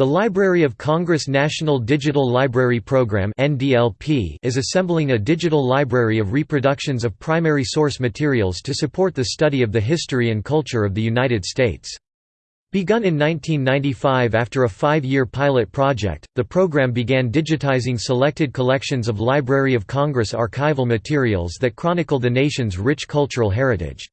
The Library of Congress National Digital Library Program is assembling a digital library of reproductions of primary source materials to support the study of the history and culture of the United States. Begun in 1995 after a five-year pilot project, the program began digitizing selected collections of Library of Congress archival materials that chronicle the nation's rich cultural heritage.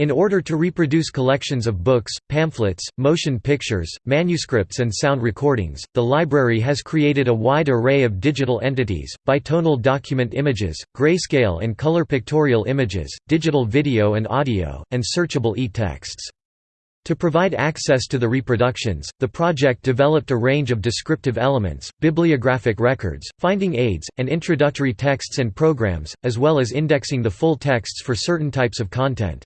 In order to reproduce collections of books, pamphlets, motion pictures, manuscripts and sound recordings, the library has created a wide array of digital entities, bitonal document images, grayscale and color pictorial images, digital video and audio, and searchable e-texts. To provide access to the reproductions, the project developed a range of descriptive elements, bibliographic records, finding aids, and introductory texts and programs, as well as indexing the full texts for certain types of content.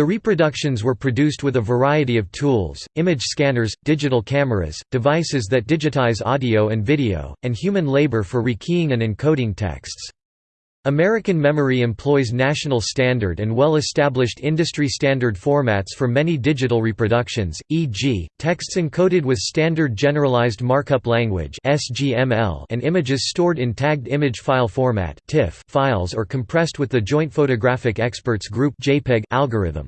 The reproductions were produced with a variety of tools, image scanners, digital cameras, devices that digitize audio and video, and human labor for rekeying and encoding texts. American Memory employs national standard and well-established industry standard formats for many digital reproductions, e.g., texts encoded with Standard Generalized Markup Language and images stored in Tagged Image File Format files or compressed with the Joint Photographic Experts Group algorithm.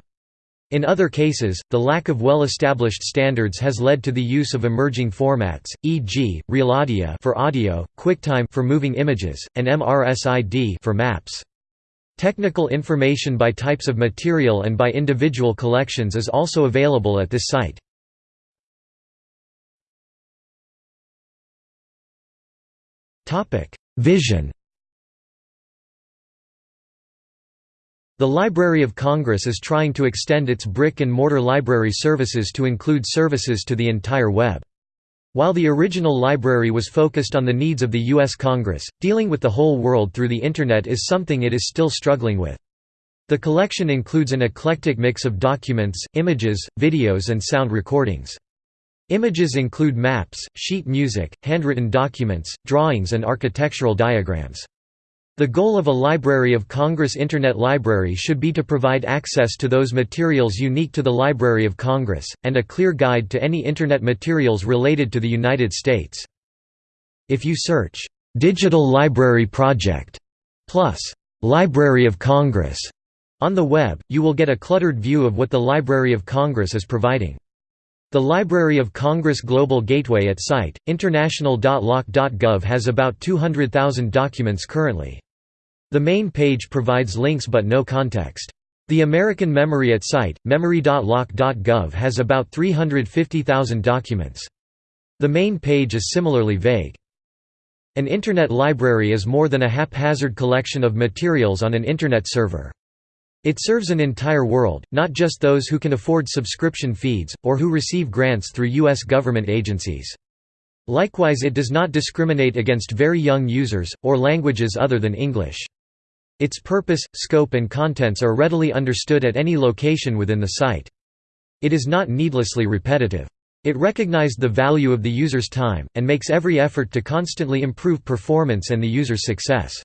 In other cases, the lack of well-established standards has led to the use of emerging formats, e.g., RealAudio for audio, QuickTime for moving images, and MRSID for maps. Technical information by types of material and by individual collections is also available at this site. Vision The Library of Congress is trying to extend its brick-and-mortar library services to include services to the entire web. While the original library was focused on the needs of the U.S. Congress, dealing with the whole world through the Internet is something it is still struggling with. The collection includes an eclectic mix of documents, images, videos and sound recordings. Images include maps, sheet music, handwritten documents, drawings and architectural diagrams. The goal of a Library of Congress Internet Library should be to provide access to those materials unique to the Library of Congress, and a clear guide to any Internet materials related to the United States. If you search, "'Digital Library Project' plus "'Library of Congress' on the web, you will get a cluttered view of what the Library of Congress is providing. The Library of Congress Global Gateway at site, international.loc.gov has about 200,000 documents currently. The main page provides links but no context. The American Memory at site, memory.loc.gov has about 350,000 documents. The main page is similarly vague. An Internet library is more than a haphazard collection of materials on an Internet server. It serves an entire world, not just those who can afford subscription feeds, or who receive grants through U.S. government agencies. Likewise it does not discriminate against very young users, or languages other than English. Its purpose, scope and contents are readily understood at any location within the site. It is not needlessly repetitive. It recognized the value of the user's time, and makes every effort to constantly improve performance and the user's success.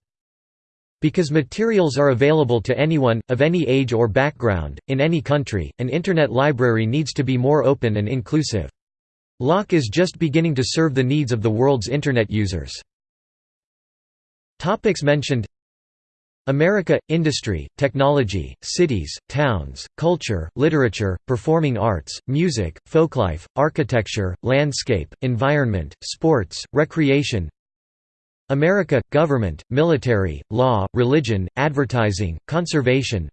Because materials are available to anyone, of any age or background, in any country, an Internet library needs to be more open and inclusive. LOC is just beginning to serve the needs of the world's Internet users. Topics mentioned America – Industry, technology, cities, towns, culture, literature, performing arts, music, folklife, architecture, landscape, environment, sports, recreation America – Government, military, law, religion, advertising, conservation.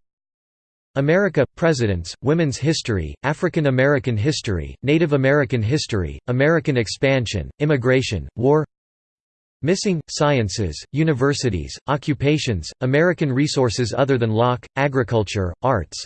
America – Presidents, Women's History, African American History, Native American History, American Expansion, Immigration, War. Missing, Sciences, Universities, Occupations, American Resources other than LOC, Agriculture, Arts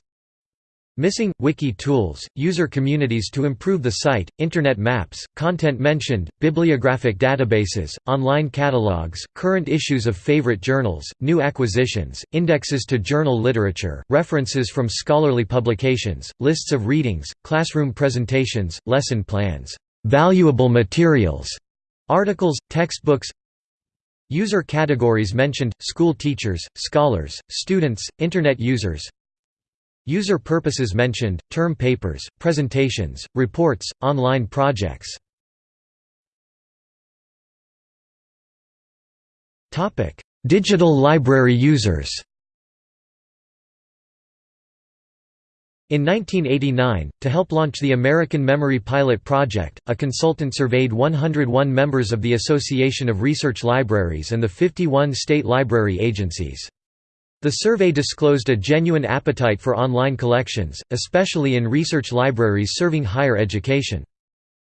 Missing – Wiki tools, user communities to improve the site, Internet maps, content mentioned, bibliographic databases, online catalogs, current issues of favorite journals, new acquisitions, indexes to journal literature, references from scholarly publications, lists of readings, classroom presentations, lesson plans, valuable materials, articles, textbooks User categories mentioned, school teachers, scholars, students, Internet users User purposes mentioned, term papers, presentations, reports, online projects. Digital library users In 1989, to help launch the American Memory Pilot Project, a consultant surveyed 101 members of the Association of Research Libraries and the 51 state library agencies. The survey disclosed a genuine appetite for online collections, especially in research libraries serving higher education.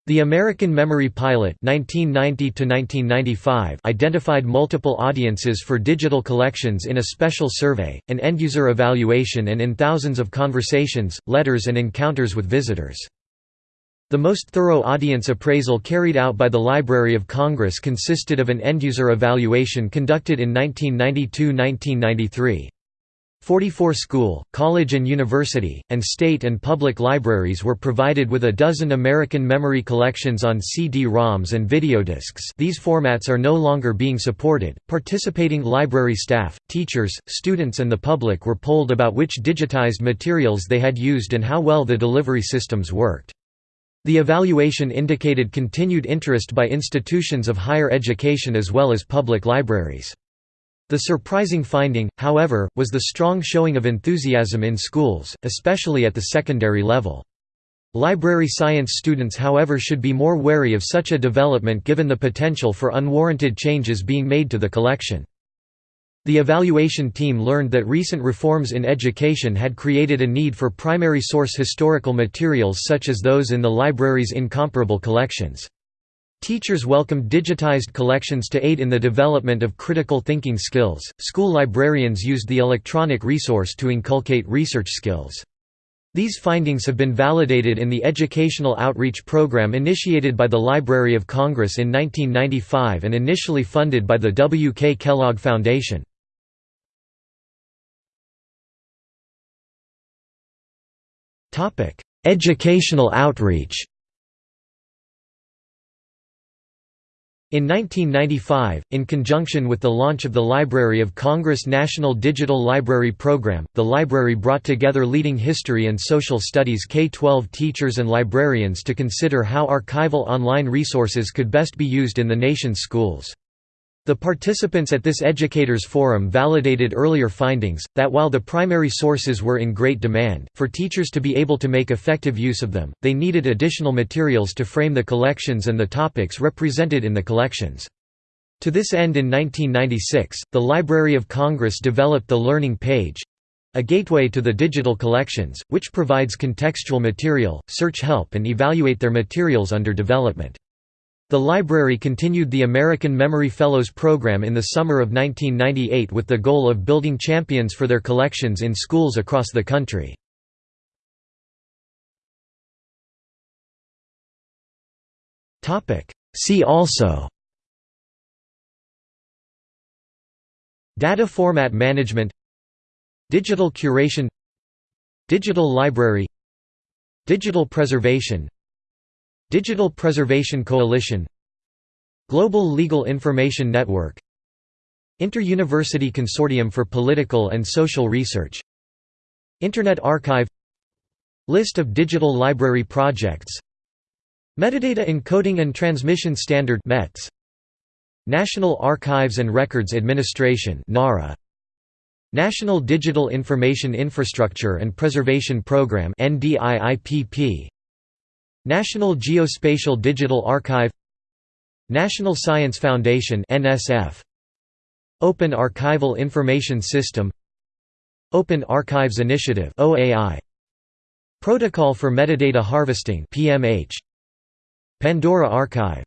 The American Memory Pilot 1990 identified multiple audiences for digital collections in a special survey, an end-user evaluation and in thousands of conversations, letters and encounters with visitors. The most thorough audience appraisal carried out by the Library of Congress consisted of an end-user evaluation conducted in 1992–1993. 44 school, college and university, and state and public libraries were provided with a dozen American memory collections on CD-ROMs and videodiscs these formats are no longer being supported. Participating library staff, teachers, students and the public were polled about which digitized materials they had used and how well the delivery systems worked. The evaluation indicated continued interest by institutions of higher education as well as public libraries. The surprising finding, however, was the strong showing of enthusiasm in schools, especially at the secondary level. Library science students however should be more wary of such a development given the potential for unwarranted changes being made to the collection. The evaluation team learned that recent reforms in education had created a need for primary source historical materials such as those in the library's incomparable collections. Teachers welcomed digitized collections to aid in the development of critical thinking skills. School librarians used the electronic resource to inculcate research skills. These findings have been validated in the educational outreach program initiated by the Library of Congress in 1995 and initially funded by the W. K. Kellogg Foundation. Educational outreach In 1995, in conjunction with the launch of the Library of Congress National Digital Library Program, the library brought together leading history and social studies K-12 teachers and librarians to consider how archival online resources could best be used in the nation's schools. The participants at this educators forum validated earlier findings, that while the primary sources were in great demand, for teachers to be able to make effective use of them, they needed additional materials to frame the collections and the topics represented in the collections. To this end in 1996, the Library of Congress developed the Learning Page—a gateway to the digital collections, which provides contextual material, search help and evaluate their materials under development. The library continued the American Memory Fellows program in the summer of 1998 with the goal of building champions for their collections in schools across the country. See also Data format management Digital curation Digital library Digital preservation Digital Preservation Coalition Global Legal Information Network Inter-University Consortium for Political and Social Research Internet Archive List of digital library projects Metadata Encoding and Transmission Standard METS National Archives and Records Administration NARA National Digital Information Infrastructure and Preservation Program NDIIPP National Geospatial Digital Archive National Science Foundation NSF Open Archival Information System Open Archives Initiative OAI Protocol for Metadata Harvesting PMH Pandora Archive